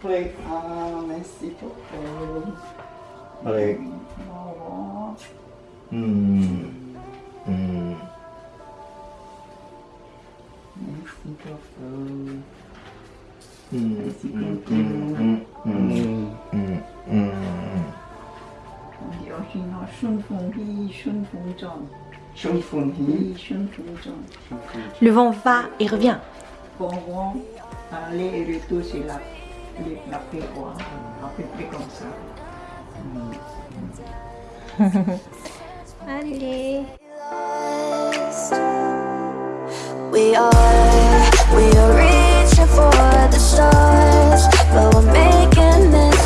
plaît. Ah, merci beaucoup. Allez. Oh. Merci beaucoup. Merci beaucoup. 여기는 순풍기 Le vent va et revient la paix, quoi. À peu près comme ça. Allez. We are, we are reaching for the stars, but we're making this.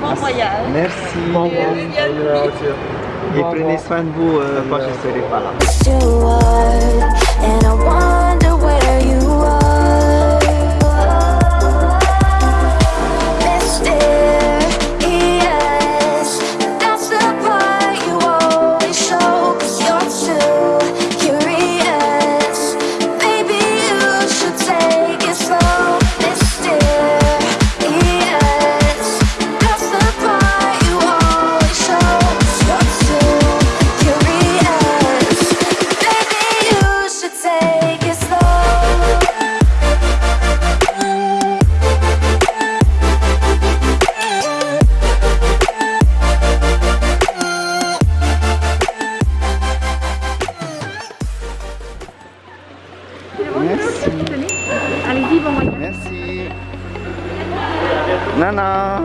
Bon voyage. Merci. Et prenez soin de vous euh, quand je serai pas là. Nana.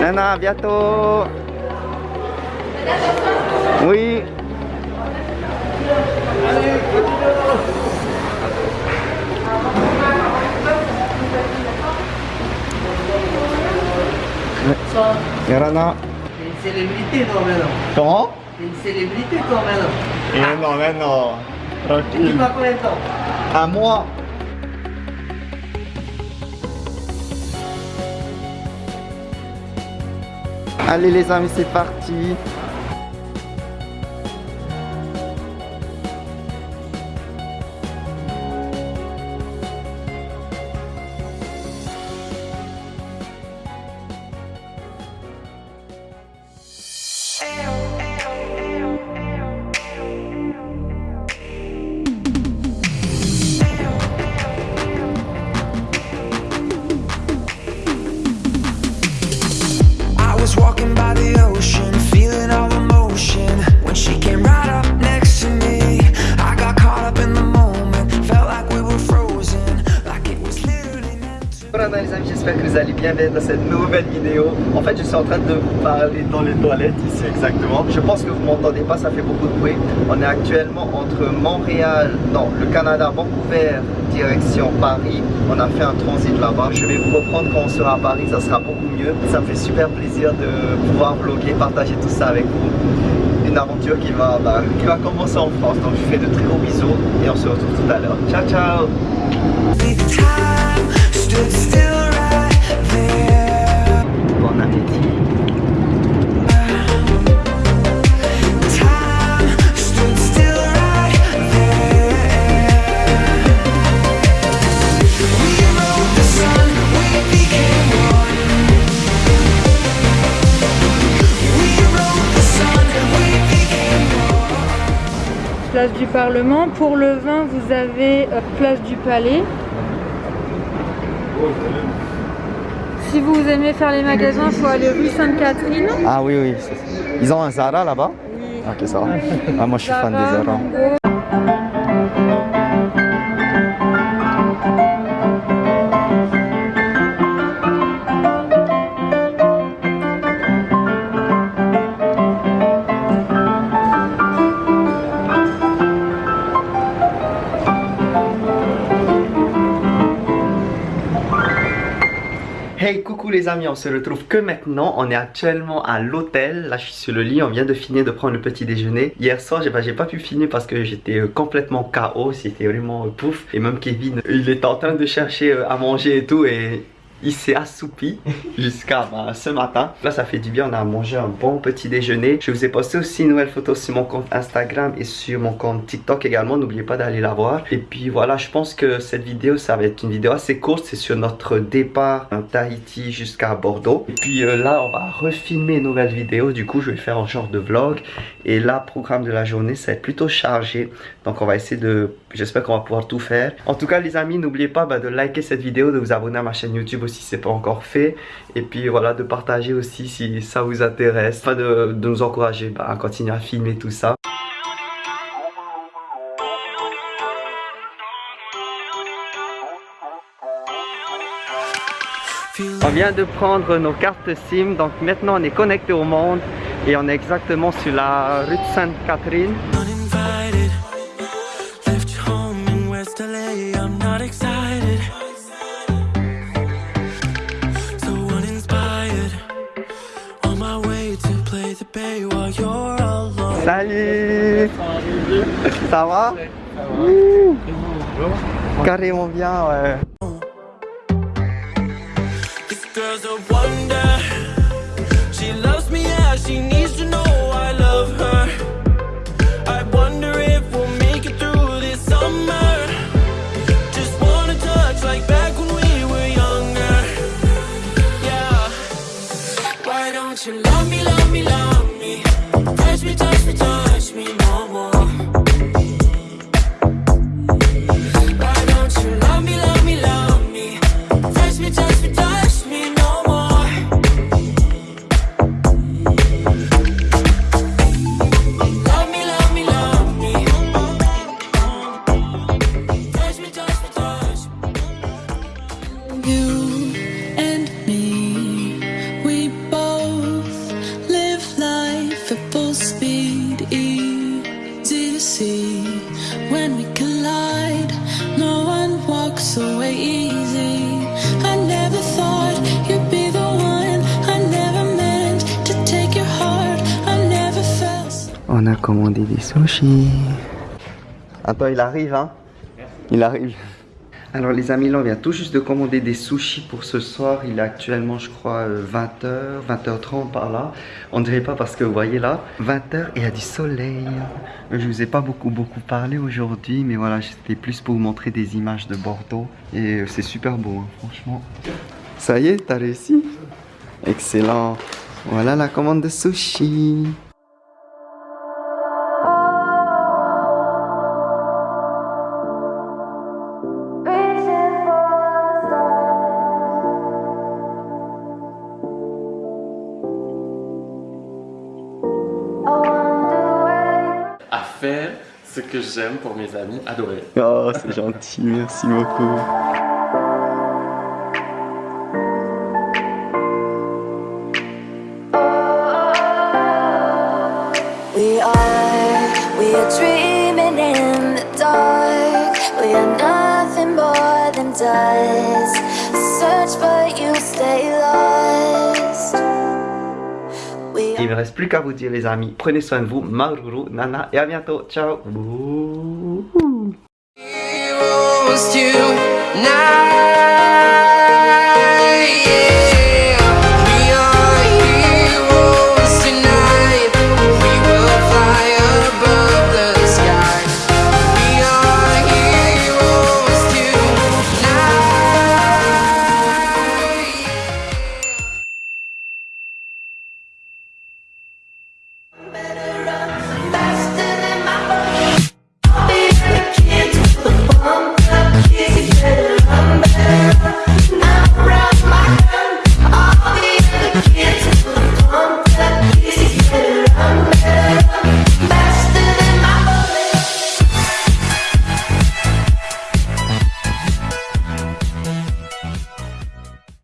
Nana, à bientôt. Oui. Et Rana. T'es une célébrité toi maintenant. Comment? T'es une célébrité toi maintenant. Mais non, mais non. Tu Tranquille. vas combien de temps? À moi. Allez les amis, c'est parti. Allez bien bien dans cette nouvelle vidéo. En fait, je suis en train de vous parler dans les toilettes ici exactement. Je pense que vous m'entendez pas, ça fait beaucoup de bruit. On est actuellement entre Montréal, non, le Canada, Vancouver, direction Paris. On a fait un transit là-bas. Je vais vous reprendre quand on sera à Paris, ça sera beaucoup mieux. Ça me fait super plaisir de pouvoir vlogger, partager tout ça avec vous. Une aventure qui va, bah, qui va commencer en France. Donc je vous fais de très gros bisous et on se retrouve tout à l'heure. Ciao ciao. Bon appétit Time stood still right there. We rode the sun, we became one. We rode the sun, we became one. Place du Parlement. Pour le vin, vous avez euh, place du Palais. Si vous aimez faire les magasins, il faut aller rue Sainte-Catherine. Ah oui, oui. c'est- Ils ont un Zara là-bas? Oui. Ok, ça va. Ah, moi, je suis fan des Zara, amis, on se retrouve que maintenant. On est actuellement à l'hôtel. Là, je suis sur le lit. On vient de finir de prendre le petit déjeuner. Hier soir, j'ai pas pu finir parce que j'étais euh, complètement KO. C'était vraiment euh, pouf. Et même Kevin, il était en train de chercher euh, à manger et tout. Et il s'est assoupi jusqu'à bah, ce matin. Là, ça fait du bien. On a mangé un bon petit déjeuner. Je vous ai posté aussi une nouvelle photo sur mon compte Instagram et sur mon compte TikTok également. N'oubliez pas d'aller la voir. Et puis voilà, je pense que cette vidéo, ça va être une vidéo assez courte. C'est sur notre départ en Tahiti jusqu'à Bordeaux. Et puis euh, là, on va refilmer une nouvelle vidéo. Du coup, je vais faire un genre de vlog. Et là, programme de la journée, ça va être plutôt chargé. Donc, on va essayer de... J'espère qu'on va pouvoir tout faire. En tout cas, les amis, n'oubliez pas bah, de liker cette vidéo, de vous abonner à ma chaîne YouTube aussi si c'est pas encore fait. Et puis voilà, de partager aussi si ça vous intéresse. Enfin, de, de nous encourager bah, à continuer à filmer tout ça. On vient de prendre nos cartes SIM, donc maintenant on est connecté au monde et on est exactement sur la rue de Sainte-Catherine. Salut Ça va? Ouh. Carrément bien, ouais. Me, touch me, touch a commandé des sushis. Attends, il arrive, hein Il arrive. Alors les amis, là on vient tout juste de commander des sushis pour ce soir. Il est actuellement, je crois, 20h, 20h30 par là. On dirait pas parce que vous voyez là, 20h et il y a du soleil. Je vous ai pas beaucoup beaucoup parlé aujourd'hui, mais voilà, c'était plus pour vous montrer des images de Bordeaux. Et c'est super beau, hein, franchement. Ça y est, t'as réussi Excellent. Voilà la commande de sushis. Faire ce que j'aime pour mes amis adorés. Oh, c'est gentil, merci beaucoup. We are, we are dreaming in the dark. We are nothing more than dust. Search, but you stay lost. Il me reste plus qu'à vous dire les amis, prenez soin de vous, Maruru, Nana et à bientôt, ciao.